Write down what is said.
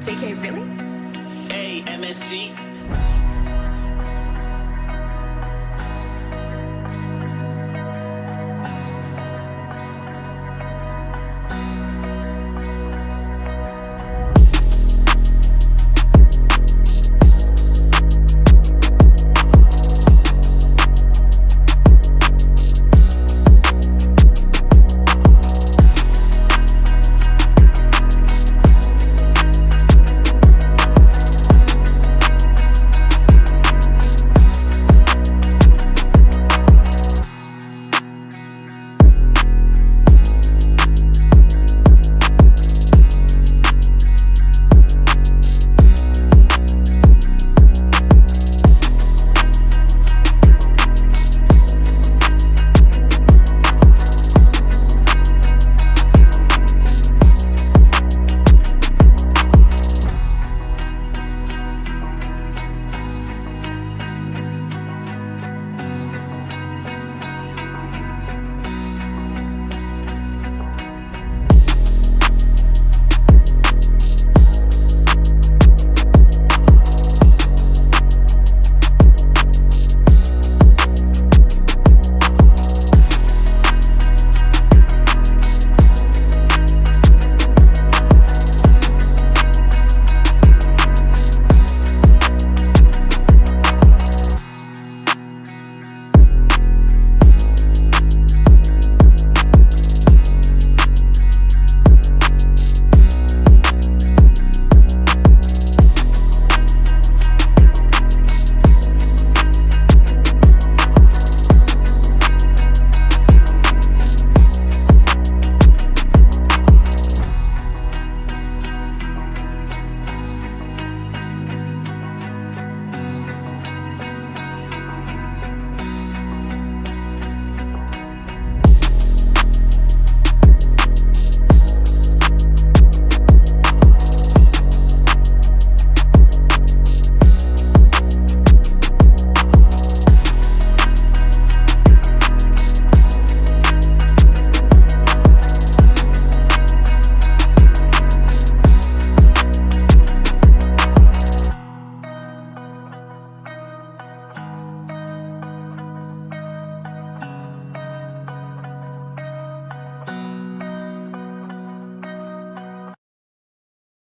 JK, really? A-M-S-G.